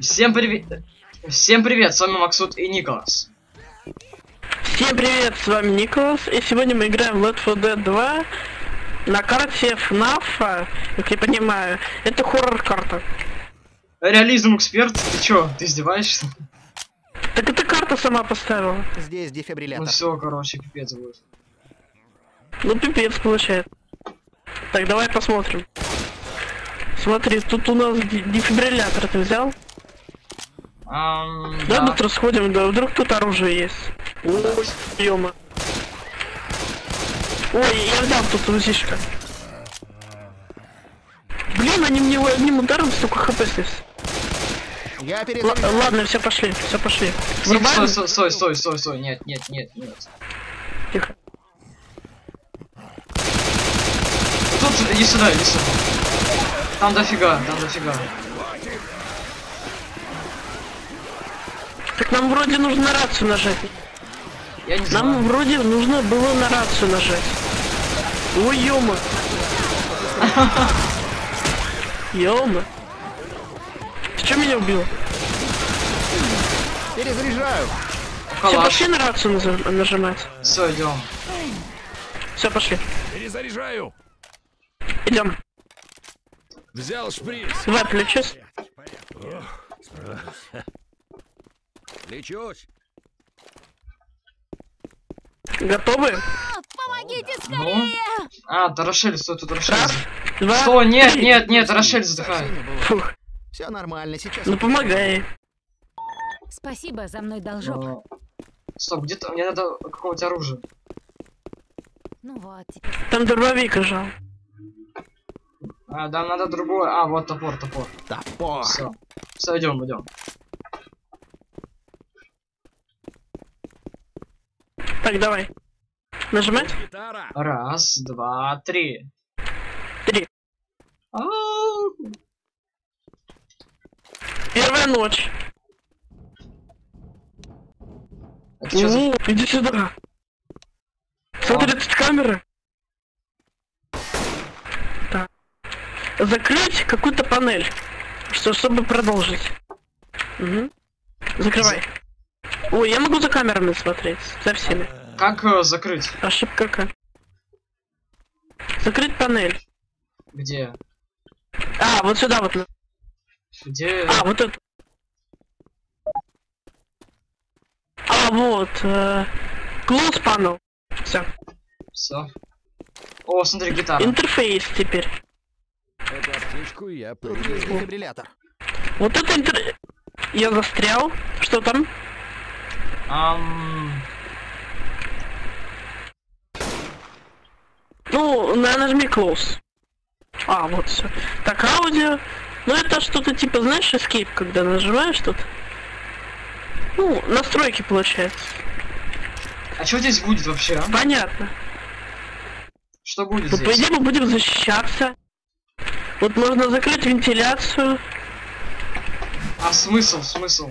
Всем привет. Всем привет, с вами Максут и Николас. Всем привет, с вами Николас, и сегодня мы играем в Left 4 Dead 2 на карте FNAF, как я понимаю, это хоррор-карта. Реализм эксперт, ты чё, ты издеваешься? Так эта карта сама поставила. Здесь Ну дефибриллятор. все, короче, пипец будет. Ну пипец получается. Так, давай посмотрим. Смотри, тут у нас дефибриллятор ты взял? Ам, Да, да. быстро сходим, да, вдруг тут оружие есть. Ой, ёма. Ой, я взял тут УЗИшка. Блин, они мне одним ударом столько хп снес. Я Л- перезаряжаю. ладно, все пошли, все пошли. Стой, стой, стой, стой, стой, стой, нет, нет, нет, нет. Тихо. Тут, иди сюда, иди сюда. Там дофига, там дофига. Так нам вроде нужно на рацию нажать. Я не Нам знаю. вроде нужно было на рацию нажать. Ой, ёма. Ёма. Ты чё меня убил? Перезаряжаю. Все, пошли на рацию наз- нажимать. Все, идем. Все, пошли. Перезаряжаю. Идем. Взял шприц. Давай, плечусь. Лечусь. Готовы? Помогите Ну. скорее! А, да Рошель, стой, тут Рошель. Раз, два, Стой, нет, нет, нет, Рошель задыхает. Фух. Все нормально, сейчас. Ну помогай. Спасибо, за мной должок. Э, Стоп, где-то мне надо какого-нибудь оружия. Ну вот, теперь Там дробовик лежал. А, да, надо другое. А, вот топор, топор. Топор. Все. Все, идем, идем. Так, давай. Нажимать? Гитара. Раз, два, три. Три. Ау. Первая ночь. Это что за... О, иди сюда. Смотри, тут камера. Так. Закрыть какую-то панель. Что, чтобы продолжить. Угу. Закрывай. Ой, я могу за камерами смотреть. За всеми. Как э, закрыть? Ошибка какая. Закрыть панель. Где? А, вот сюда вот. Где? А, вот это. А, вот. Э, close panel. Все. Все. О, смотри, гитара. Интерфейс теперь. Эту аптечку я. Вот это интер... Я застрял. Что там? Ам, Ну, на, нажми close. А, вот все. Так, аудио. Ну, это что-то типа, знаешь, escape, когда нажимаешь что-то. Ну, настройки получается. А что здесь будет вообще? а? Понятно. Что будет Ну, по здесь? идее, мы будем защищаться. Вот можно закрыть вентиляцию. А смысл, смысл?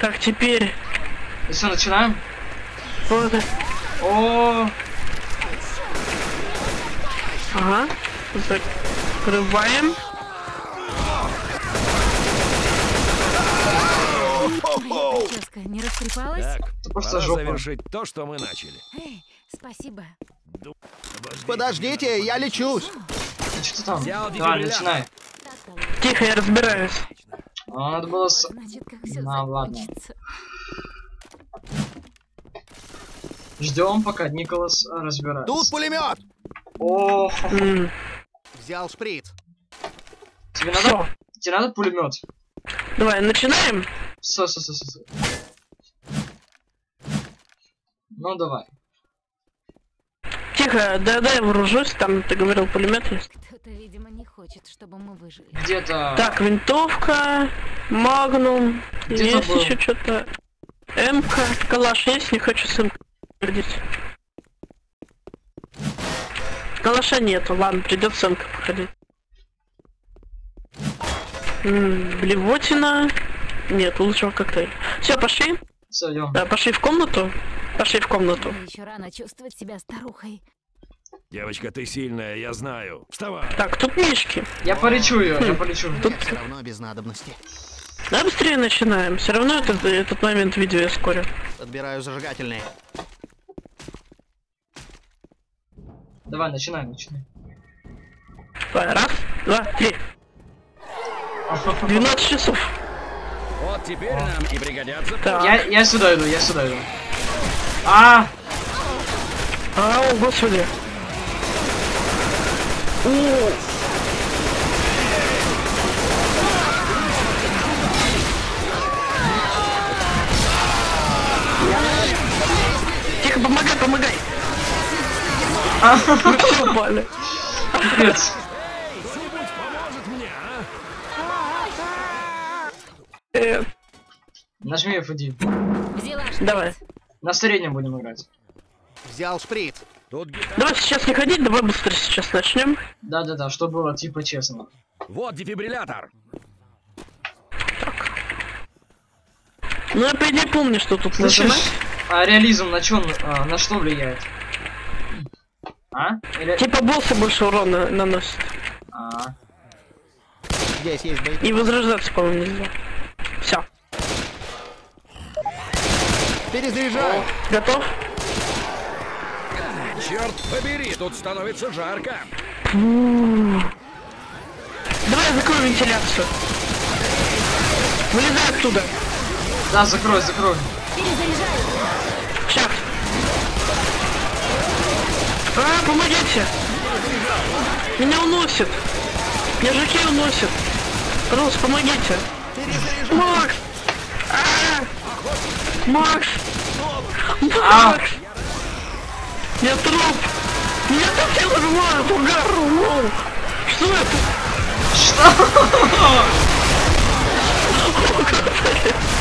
Так, теперь... И все, начинаем? Вот. О, Ага. Закрываем. прическа не растрепалась? Так, просто жопа. завершить то, что мы начали. Эй, спасибо. Подождите, я лечусь. Ты что там? Давай, начинай. Тихо, я разбираюсь. А, надо было с... вот, значит, как все Ну, ладно. закончится. Ждем, пока Николас э, разбирается. Тут пулемет. О, Взял шприц. тебе надо, Всё. тебе надо пулемет. Давай, начинаем. Все, все, все, все. Ну давай. Тихо, да, да, я вооружусь. Там, ты говорил, пулемет есть. Кто-то, видимо, не хочет, чтобы мы выжили. Где-то. Так, винтовка, магнум, Где есть был? еще что-то. МК, калаш есть, не хочу с МК ходить. Калаша нету, ладно, придется МК походить. М, блевотина. Нет, лучшего коктейль. Все, пошли. Все, идем. Да, пошли в комнату. Пошли в комнату. Мне еще рано чувствовать себя старухой. Девочка, ты сильная, я знаю. Вставай. Так, тут мишки. Я полечу ее, я полечу. Все равно без надобности. Да быстрее начинаем. Все равно этот, этот момент видео я скоро. Подбираю зажигательные. Давай, начинай, начинай. Давай, Раз, два, три. 12 часов. Вот теперь нам и пригодятся. Так. Я, я сюда иду, я сюда иду. А, А, о, господи. О. Тихо, помогай, помогай. Все упали. капец. Поможет мне, а? Э, Нажми F1. Взяла Давай. На среднем будем играть. Взял шприц. Тут гитара. Давай сейчас не ходить, давай быстро сейчас начнем. Да-да-да, что было типа честно. Вот дефибриллятор. Ну я по идее помню, что тут Слышишь, нажимать. а реализм на чё, а, на что влияет? А? Или... Типа боссы больше урона наносят. А, Здесь есть боеприпасы. И возрождаться, по-моему, нельзя. Все. Перезаряжаю. Готов? Черт побери, тут становится жарко. Давай я закрою вентиляцию. Вылезай оттуда. да, закрой, закрой. Перезаряжаю. Сейчас. А, помогите. Меня уносит. Меня жаки уносит. Пожалуйста, помогите. Макс! А! Макс! Макс! Я труп! Так все взрывают, угар! Воу! Что это?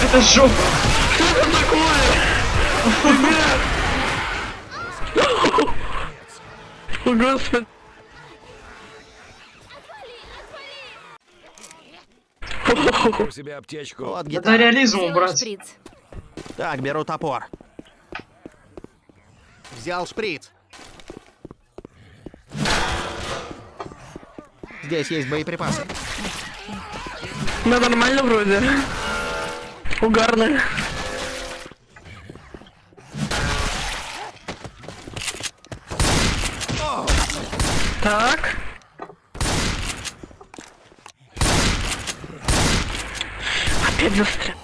Это жопа. Что это такое? О, Господи! У себя аптечку. Вот Это гитара. реализм Взяла убрать. шприц. Так, беру топор. Взял шприц. Здесь есть боеприпасы. Да нормально вроде. Угарно. Так. Опять застрял.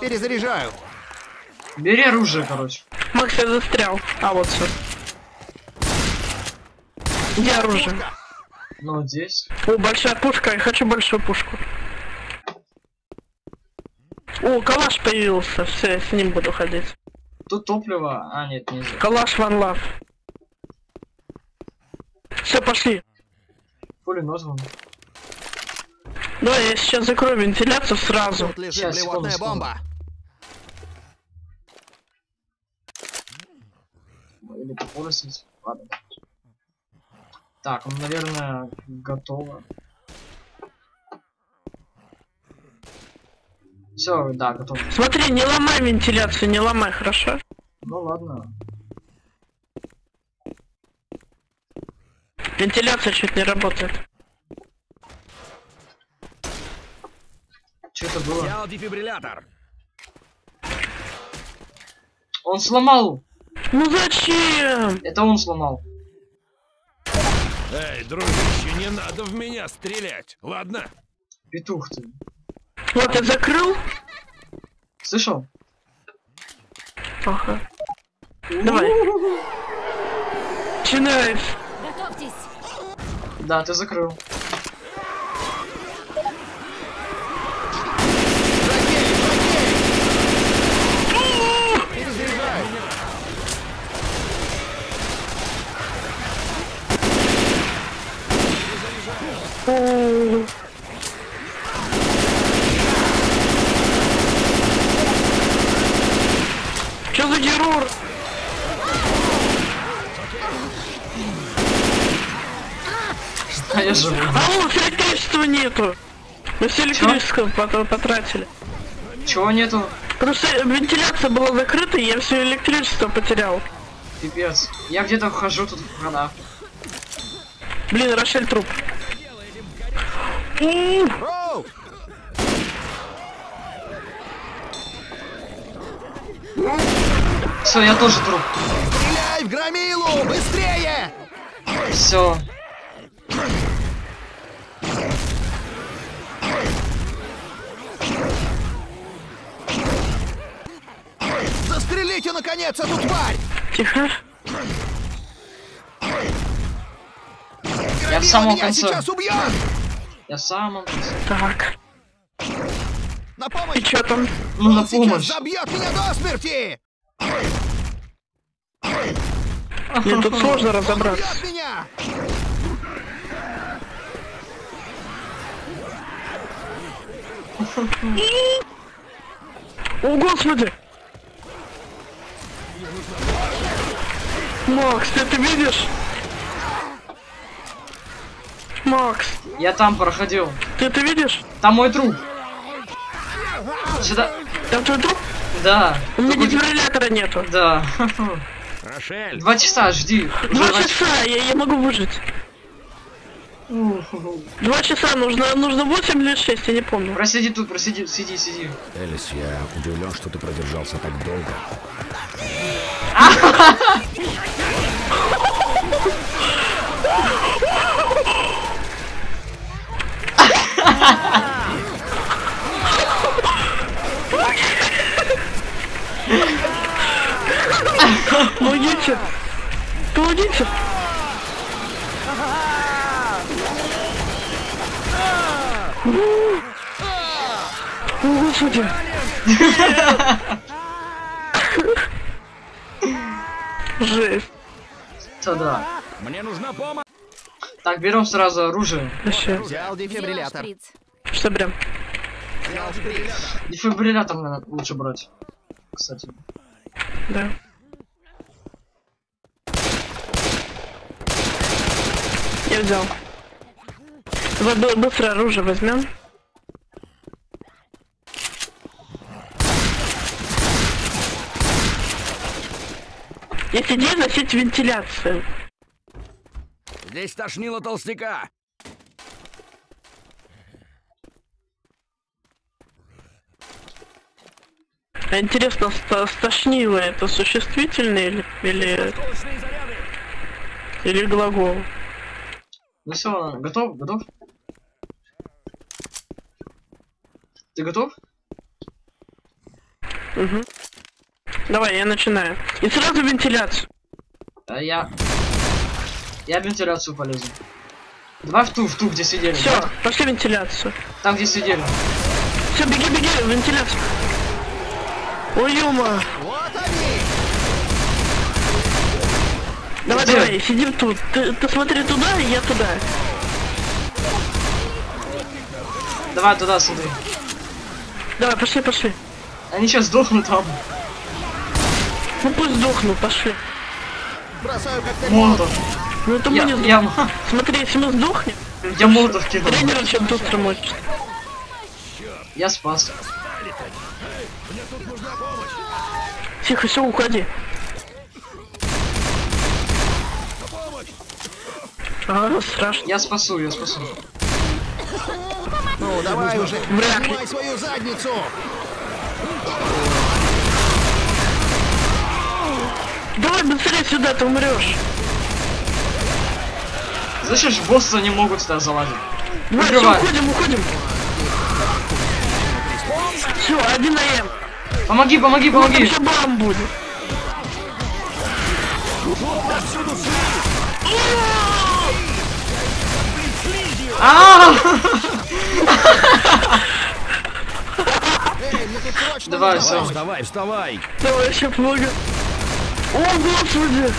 Перезаряжаю. Бери оружие, короче. Макс, я застрял. А, вот все. Где оружие? Ну, вот здесь. О, большая пушка, я хочу большую пушку. О, калаш появился, все, я с ним буду ходить. Тут топливо. А, нет, нельзя. Калаш ван лав. Все, пошли. Пулемет вон. Давай, я сейчас закрою вентиляцию сразу. Тут лежит Сейчас, секунду, бомба. Или попоросить. Ладно. Так, ну, наверное, готово. Все, да, готово. Смотри, не ломай вентиляцию, не ломай, хорошо? Ну ладно. Вентиляция чуть не работает. Что это было? Взял дефибриллятор. Он сломал! Ну зачем? Это он сломал. Эй, дружище, не надо в меня стрелять, ладно? Петух ты. Вот я закрыл. Слышал? Ага. Давай. Начинаешь. Готовьтесь. Да, ты закрыл. Что за террор? А я живу. А вот электричества нету. Мы все электричество пот- потратили. Чего нету? Что вентиляция была закрыта, и я все электричество потерял. Пипец. Я где-то хожу тут в хранах. Блин, Рошель труп. Все, я тоже труп. Стреляй в громилу! Быстрее! Все. Застрелите, наконец, эту тварь! Тихо. Я в самом конце. сейчас убьет! Я самом конце. Так. На И помощь! чё там? Ну, на Он помощь. забьет меня до смерти! Мне тут сложно Он разобраться. убьет меня! О, господи! Макс, ты это видишь? Макс, Я там проходил. ты это видишь? Там мой труп. Сюда. Там твой труп? Да. У меня Только- дефибриллятора нету. Да. Рошель, Два часа, жди. Два два часа, я, я могу выжить. Два часа, нужно, нужно 8 или 6, я не помню. Просиди тут, просиди, сиди, сиди. Элис, я удивлен, что ты продержался так долго. Помогите! Помогите! О, господи! Жесть. Да-да. мне нужна помощь. Так, берем сразу оружие. Вообще. Взял дефибриллятор. Что прям? Дефибриллятор надо лучше брать. Кстати. Да. Я взял. Давай бы- быстро оружие возьмем. Если не носить вентиляцию. Здесь тошнило толстяка. А интересно, стошнило это существительное или, или, или глагол? Ну все, готов? Готов? Ты готов? Угу. Давай, я начинаю. И сразу вентиляцию. А я... Я вентиляцию полезу. Давай в ту, в ту, где сидели. Все, Давай пошли вентиляцию. Там, где сидели. Все, беги, беги, вентиляцию. Ой, ё Вот они! Давай, Где? давай, сидим тут. Ты, ты смотри туда, и я туда. Давай туда, смотри. Давай, пошли, пошли. Они сейчас сдохнут там. Ну пусть сдохну, пошли. Бросаю Молотов. Ну это мы Я, не сдохнем. я, Смотри, если мы сдохнем, я молотов кинул. тренер очень быстро мочит. Я спас. Тихо, все, уходи. А, страшно. Я спасу, я спасу. Ну, давай уже, Вряд ли. поднимай свою задницу! Давай быстрее сюда, ты умрешь. Слышишь, боссы не могут сюда залазить. Давай, все, уходим, уходим. Все, один на М. Помоги, помоги, помоги. Еще бам будет. Давай, нужна всё. помощь. Вставай, вставай. Давай, еще помогу. О, господи.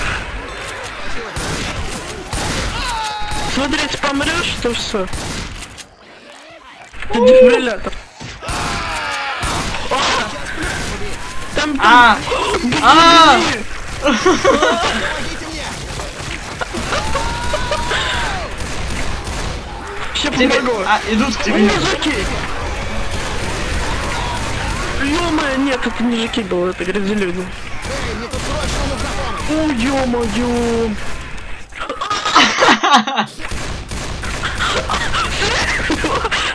Смотри, если помрешь, то все. Ты дефибриллятор. Там, там, А! А! Все Тебе... помогу. А, идут к тебе. мужики. ё нет, это не было, это грязелюди. О, ё-моё.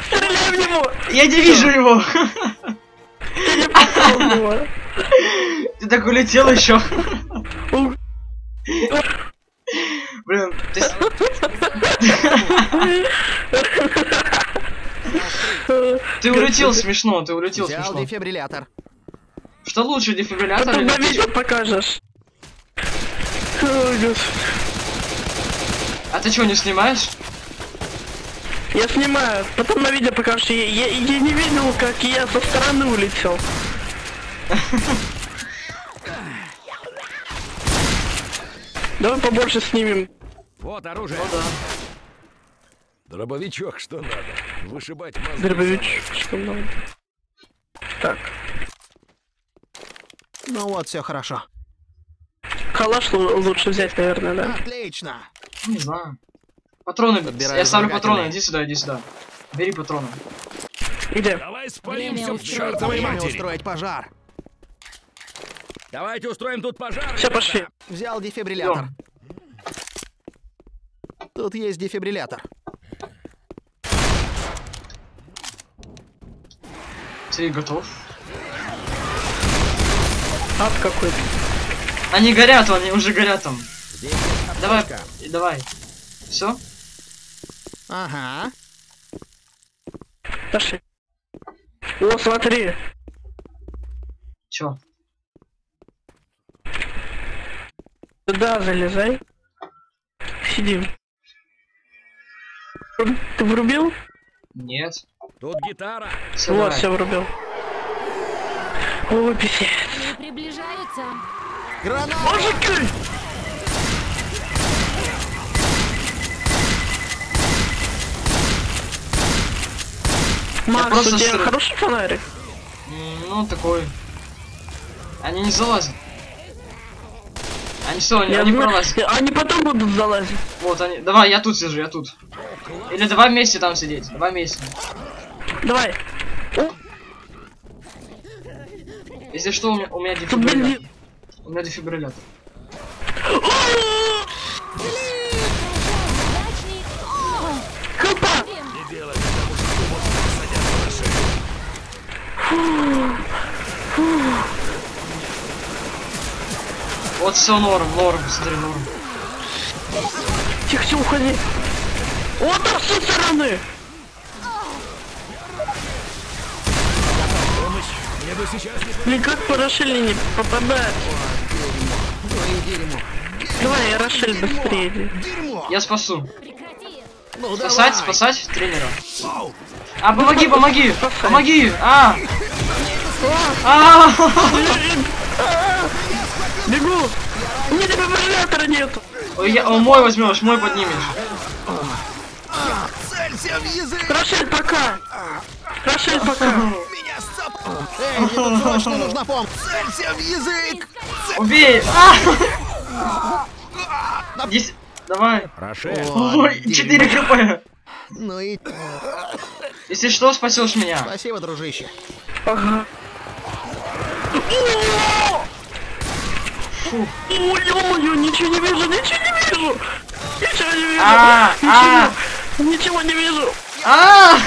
Стреляй в него! Я не вижу его! Ты так улетел еще. Блин, ты... с- Ты улетел смешно, ты улетел Взял смешно. дефибриллятор. Что лучше, дефибриллятор Потом или на видео покажешь. А ты что, не снимаешь? Я снимаю, потом на видео покажешь. Я, я, я не видел, как я со стороны улетел. Давай побольше снимем. Вот оружие. Ну да. Дробовичок, что надо. Вышибать мозги. Дробовичком надо. Так, Ну вот, все хорошо. калаш лу- лучше взять, наверное, да? Отлично. Не знаю. Патроны, Подбираю я ставлю патроны, иди сюда, иди сюда. Бери патроны. Где? Давай спалимся устроить. чертовой матери. устроить пожар. Давайте устроим тут пожар. Все, пошли. Взял дефибриллятор. Тут есть дефибриллятор. Ты готов? Ад какой-то. Они горят, они уже горят там. Давай, давай. Все? Ага. Пошли. О, смотри. Чё? Туда залезай. Сидим. Ты врубил? Нет. Тут гитара. Вот, все врубил. О, писец. Они приближаются. Граната! Мужики! Макс, у тебя сру- хороший фонарик? Ну, такой. Они не залазят. Они что, они, Я они знаю- пролазят? Они потом будут залазить. Вот они. Давай, я тут сижу, я тут. Или давай вместе там сидеть. Давай вместе. Давай. Если что, у меня, у меня дефибриллятор. У меня дефибриллятор. Вот все норм, норм, смотри, норм. Тихо, тихо, уходи. Вот там с той стороны. Мне бы сейчас не... Блин, как по Рошеле не дерьмо. Давай, я Рошель быстрее. Я спасу. Ну Спасать, спасать тренера. А, помоги, помоги! Помоги! А! А! Бегу. У меня дефибриллятора нету. Ой, я- о, мой возьмешь, мой поднимешь. Целься в язык! Рошель, пока. Рошель, пока. Эй, мне тут срочно нужна помощь! Целься в язык! Убей! А! Здесь... Давай. Рошель, Ой, 4 хп. Ну и Если что, спасешь меня. спасибо, дружище. Ага. Фу. Ой, ё-моё, ничего не вижу, ничего не вижу. Ничего не вижу. А, а. Ничего, не вижу. А,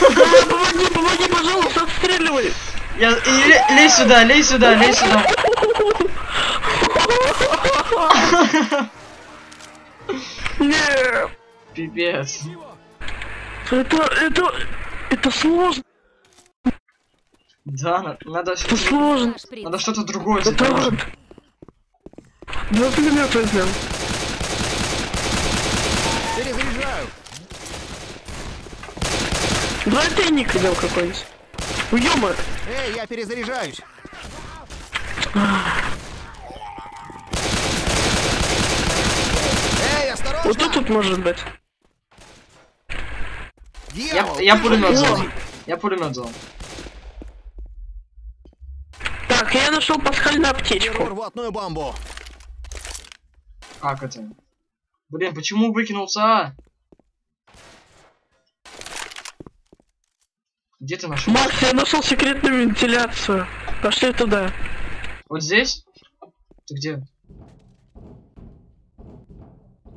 Помоги, помоги, пожалуйста, отстреливай. Я... и ле- Лезь сюда, лезь сюда, лезь сюда. Нет. Пипец. Это, это, это сложно, Да, на- надо... это сложно. Надо что-то другое сделать. ад. Два пулемета возьмем. Перезаряжаю. Давай тайник взял какой-нибудь. Уёма. Эй, я перезаряжаюсь. Эй, осторожно! Вот тут вот может быть. Я, Дьявол, я ты пулемет взял. Я пулемет взял. Так, я нашел пасхальную аптечку. рвотную бомбу. Как это? Блин, почему выкинулся? Где ты нашел? Макс, я нашел секретную вентиляцию. Пошли туда. Вот здесь? Ты где?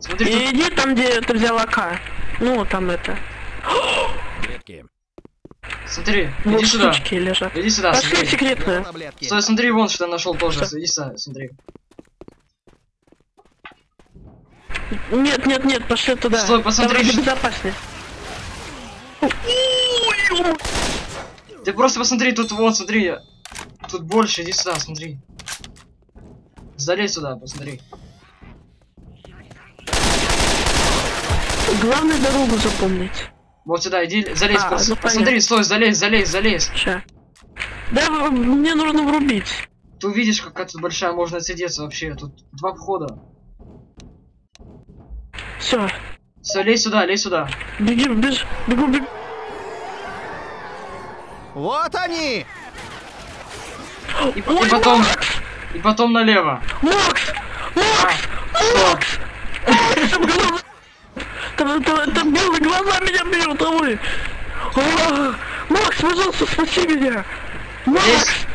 Смотри, тут... И иди там, где ты взял АК. Ну, там это. Смотри, Вот иди сюда. лежат. Иди сюда, Пошли смотри. секретную. Стой, смотри, вон что я нашел тоже. Что? Иди сюда, смотри. Нет, нет, нет, пошли туда. Стой, посмотри, Там что- безопаснее. Ты просто посмотри, тут вот, смотри. Тут больше, иди сюда, смотри. Залезь сюда, посмотри. Главное дорогу запомнить. Вот сюда, иди, залезь, А, пос- ну, посмотри, понятно. стой, залезь, залезь, залезь. Ща. Да, мне нужно врубить. Ты увидишь, какая тут большая можно отсидеться вообще. Тут два входа. Все. Все, лезь сюда, лезь сюда. Беги, беж, бегу, бегу. Вот они! И, и потом, Макс! и потом налево. Макс! А, что? Там глаза... Там, там, там белые глаза меня бьют, а вы... А, Макс, пожалуйста, спаси меня! Макс!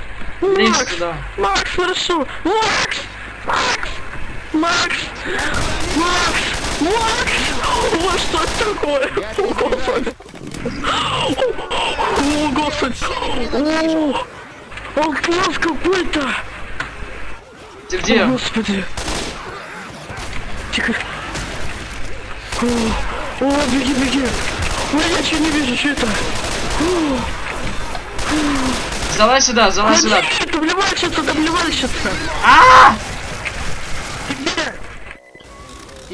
Лезь Макс! сюда. Макс, хорошо! Макс! Макс! Макс! Макс! О, что это такое? О, Господи! О, Господи! О, Алказ какой-то! Ты где? О, Господи! Тихо! О, о, беги, беги! Ой, я ничего не вижу, что это? Залазь сюда, залазь сюда. Нет, там вливальщица, там вливальщица! А!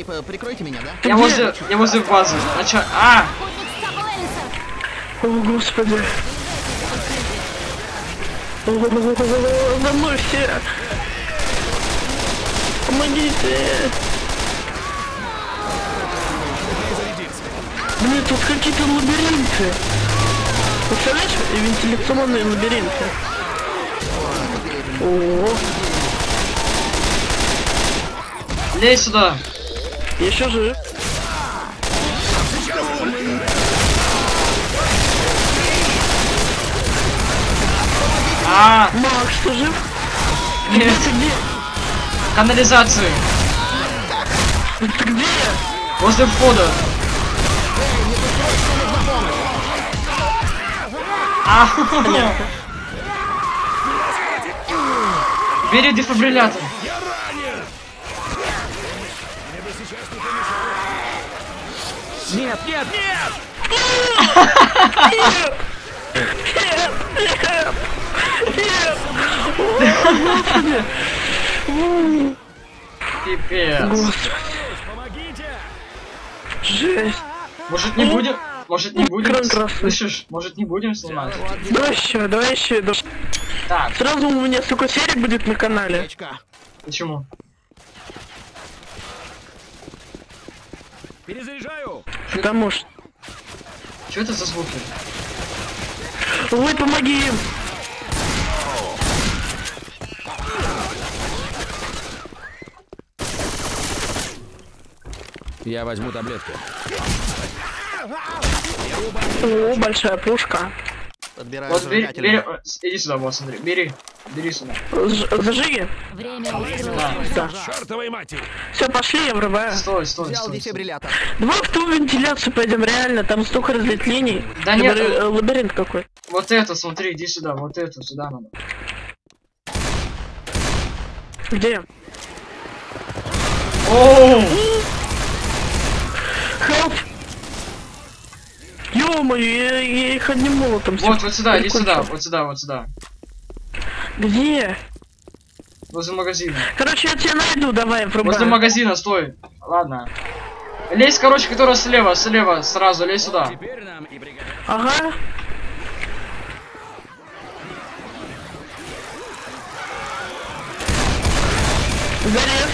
Типа, прикройте меня, да? Я возле, я возле базы. А! Сцапал Элиса. О, Господи! За мной все! Помогите! Блин, тут какие-то лабиринты! Представляешь, вентиляционные лабиринты? О, Лезь сюда. Еще жив. А! Макс, ты жив? Нет. Ты где? Канализации. Ты где? Возле входа. А! Бери дефибриллятор. Нет, нет, нет! Нет! Нет! Нет! Нет! Пипец. Жесть! Может не будем? Может не будем? Слышишь? Может не будем снимать? Давай еще, давай еще. Так, Сразу у меня столько серий будет на канале. Почему? Перезаряжаю! Потому что... Что это за звуки? Ой, помоги им! Я возьму таблетки. О, большая пушка. Подбираю Вот бери, бери, иди сюда, вот смотри, бери, бери сюда. Зажиги. Время. Да. Да. Чертовой матери! Все, пошли, я врубаю. Стой, стой, Взял стой. дефибриллятор. Давай в ту вентиляцию пойдем, реально, там столько разветвлений. Да нет, э, Лабиринт какой. Вот это, смотри, иди сюда, вот это, сюда надо. Где? Оу! Help! Ё-моё, я, я их одним молотом Вот, вот сюда, иди сюда, вот сюда, вот сюда. Где? Возле магазина. Короче, я тебя найду, давай, Возле врубай. магазина, стой. Ладно. Лезь, короче, которая слева, слева, сразу, лезь сюда. Теперь нам и пригодится. Ага. Залез.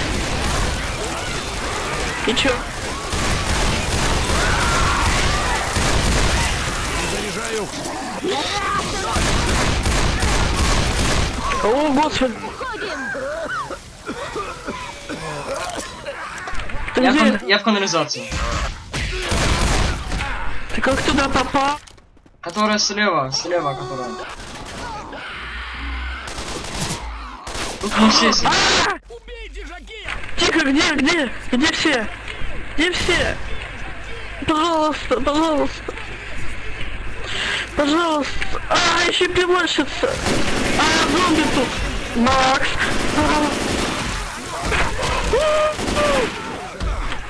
И чё? О, господи. Ты Я, в где? кан- я в канализацию. Ты как туда попал? Которая слева, слева которая. Тут не все сидят. Тихо, где, где? Где все? Где все? Пожалуйста, пожалуйста. Пожалуйста. А, еще пивальщица. А, зомби тут. Макс. А.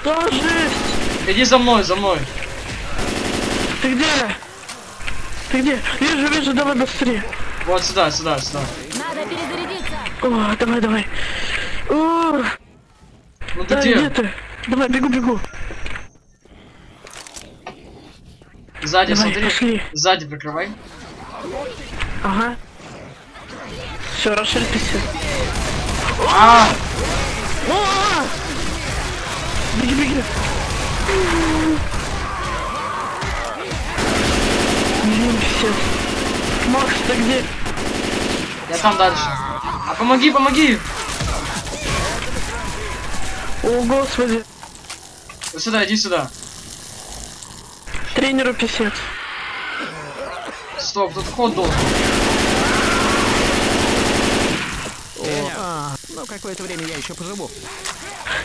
Да, жесть. Иди за мной, за мной. Ты где? Ты где? Вижу, вижу, давай быстрее. Вот сюда, сюда, сюда. Надо перезарядиться. О, давай, давай. О, Ну ты да, где где? ты? Давай, бегу, бегу. Сзади, Давай, смотри. пошли. Сзади прикрывай. Ага. Все, расширьтесь. А! Беги, беги. Блин, все. Макс, ты где? я там дальше. А помоги, помоги. О, господи. Сюда, иди сюда. Тренеру писец. Стоп, тут ход должен. А, ну, какое-то время я еще поживу.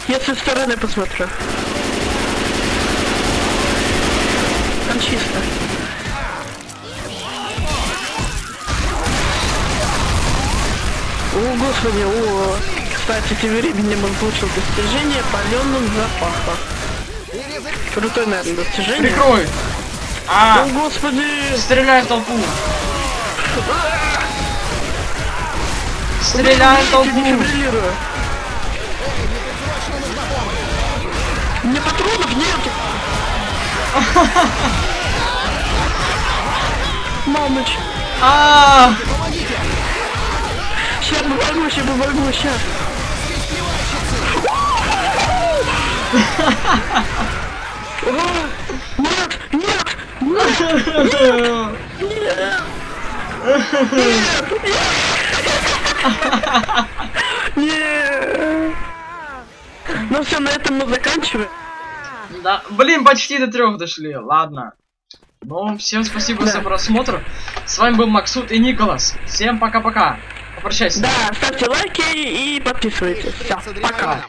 Я со стороны посмотрю. Там чисто. О, господи, о. Кстати, тем временем он получил достижение паленым запахом. Крутое, наверное, достижение. Прикрой. О, А, господи! стреляй в толпу. Стреляй в толпу. Мне патронов нет! Мамыч! А, Сейчас помогу, сейчас помогу, сейчас! Нет! Нет! Ну все, на этом мы заканчиваем. Да, блин, почти до трех дошли. Ладно. Ну, всем спасибо за просмотр. С вами был Максут и Николас. Всем пока-пока. Попрощайся. Да, ставьте лайки и подписывайтесь. Все, пока.